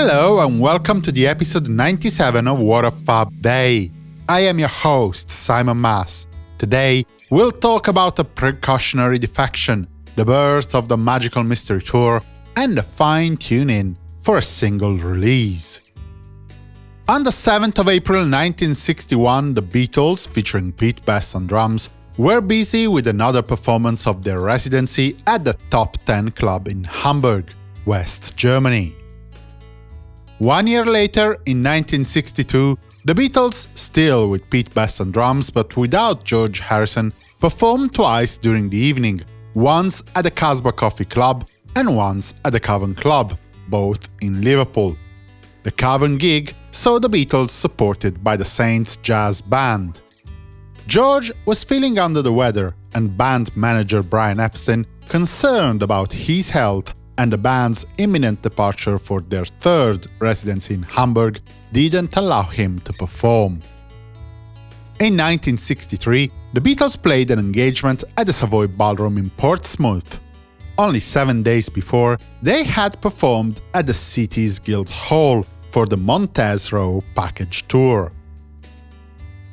Hello and welcome to the episode 97 of What a Fab Day. I am your host, Simon Mas. Today, we'll talk about a precautionary defection, the birth of the Magical Mystery Tour, and the fine-tuning for a single release. On the 7th of April 1961, the Beatles, featuring Pete Best on drums, were busy with another performance of their residency at the Top 10 Club in Hamburg, West Germany. One year later, in 1962, the Beatles, still with Pete Best on drums but without George Harrison, performed twice during the evening, once at the Casbah Coffee Club and once at the Cavern Club, both in Liverpool. The Cavern gig saw the Beatles supported by the Saints Jazz Band. George was feeling under the weather, and band manager Brian Epstein, concerned about his health and the band's imminent departure for their third residency in Hamburg, didn't allow him to perform. In 1963, the Beatles played an engagement at the Savoy Ballroom in Portsmouth. Only seven days before, they had performed at the city's Guildhall for the Montez Roe package tour.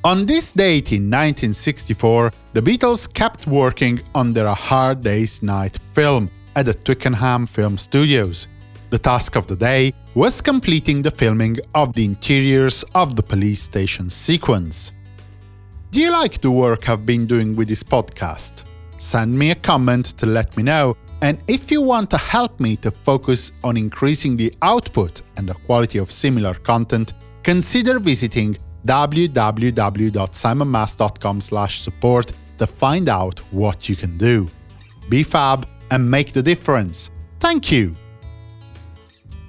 On this date in 1964, the Beatles kept working on their Hard Day's Night film at the Twickenham Film Studios. The task of the day was completing the filming of the interiors of the police station sequence. Do you like the work I've been doing with this podcast? Send me a comment to let me know, and if you want to help me to focus on increasing the output and the quality of similar content, consider visiting www.simonmas.com support to find out what you can do. Be fab and make the difference. Thank you!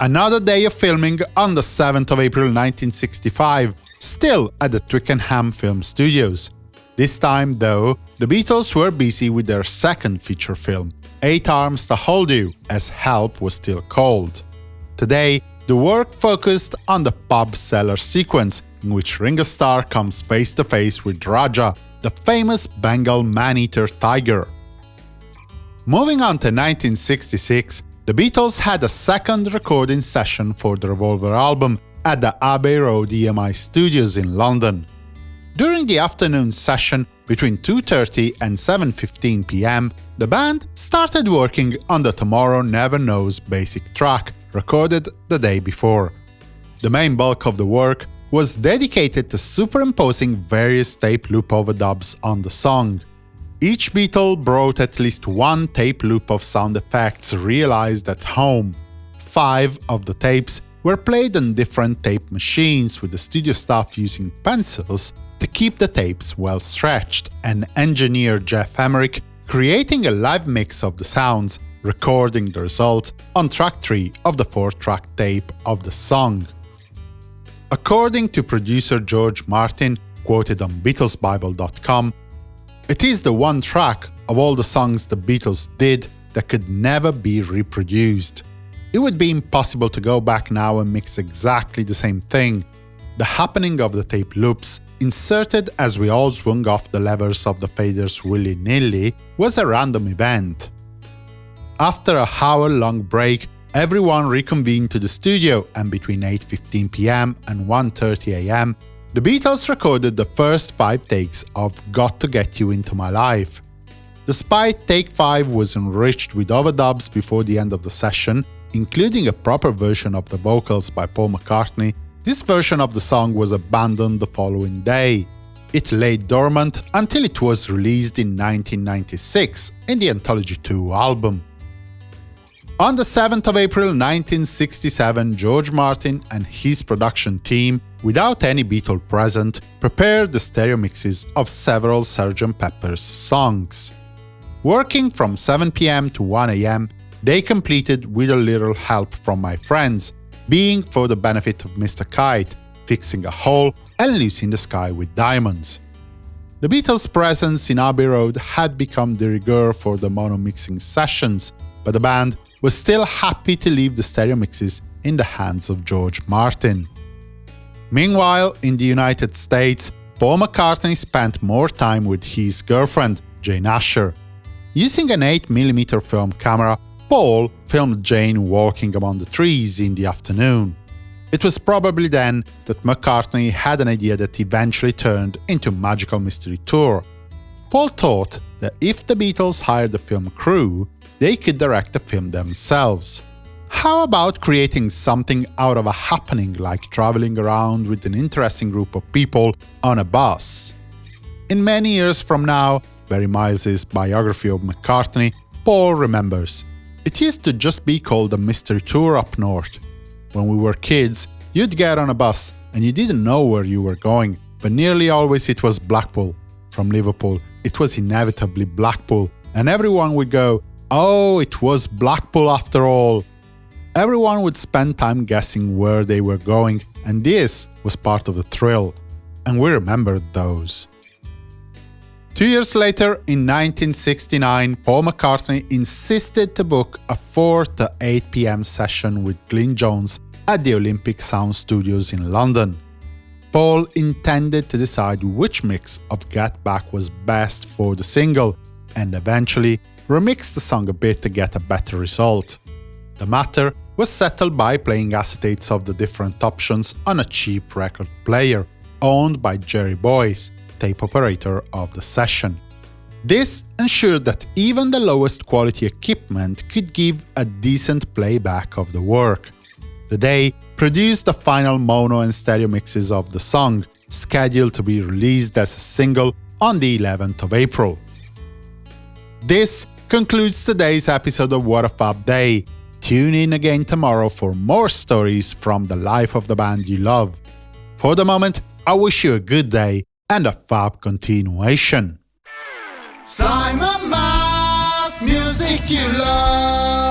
Another day of filming on the 7th of April 1965, still at the Twickenham Film Studios. This time, though, the Beatles were busy with their second feature film, Eight Arms to Hold You, as Help was still called. Today, the work focused on the pub cellar sequence, in which Ringo Starr comes face to face with Raja, the famous Bengal man-eater tiger. Moving on to 1966, the Beatles had a second recording session for the Revolver album at the Abbey Road EMI studios in London. During the afternoon session, between 2.30 and 7.15 pm, the band started working on the Tomorrow Never Knows basic track, recorded the day before. The main bulk of the work was dedicated to superimposing various tape loop overdubs on the song. Each Beatle brought at least one tape loop of sound effects realized at home. Five of the tapes were played on different tape machines, with the studio staff using pencils to keep the tapes well stretched, and engineer Geoff Emerick creating a live mix of the sounds, recording the result on track 3 of the 4-track tape of the song. According to producer George Martin, quoted on BeatlesBible.com, it is the one track of all the songs the Beatles did that could never be reproduced. It would be impossible to go back now and mix exactly the same thing. The happening of the tape loops, inserted as we all swung off the levers of the faders willy-nilly, was a random event. After a hour-long break, everyone reconvened to the studio, and between 8.15 pm and 1.30 am, the Beatles recorded the first five takes of Got to Get You Into My Life. Despite Take 5 was enriched with overdubs before the end of the session, including a proper version of the vocals by Paul McCartney, this version of the song was abandoned the following day. It lay dormant until it was released in 1996 in the Anthology 2 album. On the 7th of April 1967, George Martin and his production team, without any Beatle present, prepared the stereo mixes of several Sgt. Pepper's songs. Working from 7 pm to 1 am, they completed with a little help from my friends, being for the benefit of Mr. Kite, fixing a hole and Lucy in the sky with diamonds. The Beatles' presence in Abbey Road had become de rigueur for the mono mixing sessions, but the band was still happy to leave the stereo mixes in the hands of George Martin. Meanwhile, in the United States, Paul McCartney spent more time with his girlfriend, Jane Asher. Using an 8mm film camera, Paul filmed Jane walking among the trees in the afternoon. It was probably then that McCartney had an idea that eventually turned into Magical Mystery Tour. Paul thought that if the Beatles hired a film crew, they could direct the film themselves. How about creating something out of a happening like traveling around with an interesting group of people on a bus? In many years from now, Barry Miles' biography of McCartney, Paul remembers. It used to just be called a mystery tour up north. When we were kids, you'd get on a bus and you didn't know where you were going, but nearly always it was Blackpool. From Liverpool, it was inevitably Blackpool, and everyone would go, oh, it was Blackpool after all. Everyone would spend time guessing where they were going, and this was part of the thrill. And we remembered those. Two years later, in 1969, Paul McCartney insisted to book a 4 to 8 pm session with Glyn Johns at the Olympic Sound Studios in London. Paul intended to decide which mix of Get Back was best for the single, and eventually remixed the song a bit to get a better result. The matter was settled by playing acetates of the different options on a cheap record player, owned by Jerry Boys, tape operator of the session. This ensured that even the lowest quality equipment could give a decent playback of the work. The Day produced the final mono and stereo mixes of the song, scheduled to be released as a single on the 11th of April. This concludes today's episode of What a Fab Day. Tune in again tomorrow for more stories from the life of the band you love. For the moment, I wish you a good day and a fab continuation. Simon Mas, music you love.